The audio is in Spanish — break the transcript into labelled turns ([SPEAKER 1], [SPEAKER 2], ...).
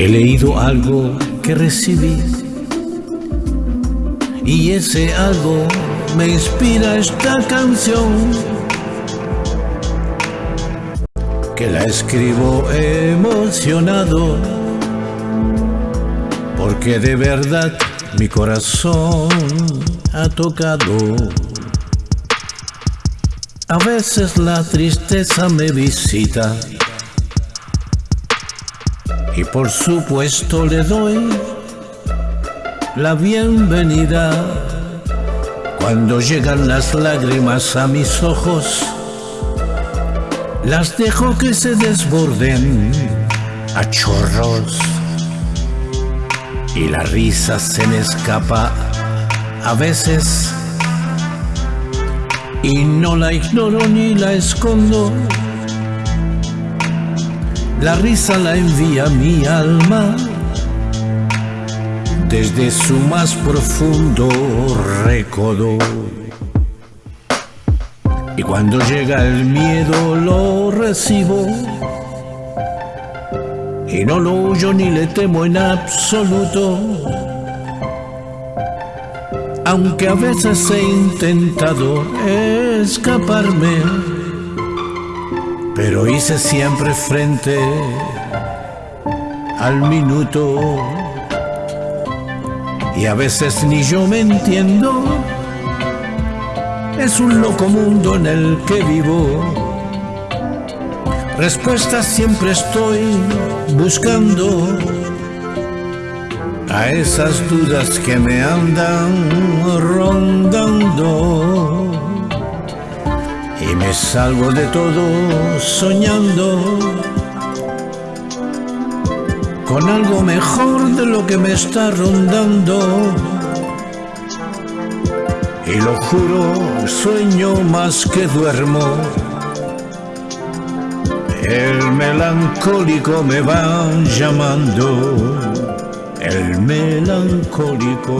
[SPEAKER 1] He leído algo que recibí. Y ese algo me inspira esta canción. Que la escribo emocionado. Porque de verdad mi corazón ha tocado. A veces la tristeza me visita y por supuesto le doy la bienvenida cuando llegan las lágrimas a mis ojos. Las dejo que se desborden a chorros y la risa se me escapa a veces y no la ignoro ni la escondo. La risa la envía mi alma desde su más profundo recodo. Y cuando llega el miedo lo recibo y no lo huyo ni le temo en absoluto. Aunque a veces he intentado escaparme, pero hice siempre frente al minuto. Y a veces ni yo me entiendo, es un loco mundo en el que vivo. Respuestas siempre estoy buscando a esas dudas que me andan rondando y me salgo de todo soñando con algo mejor de lo que me está rondando y lo juro sueño más que duermo el melancólico me va llamando, el melancólico.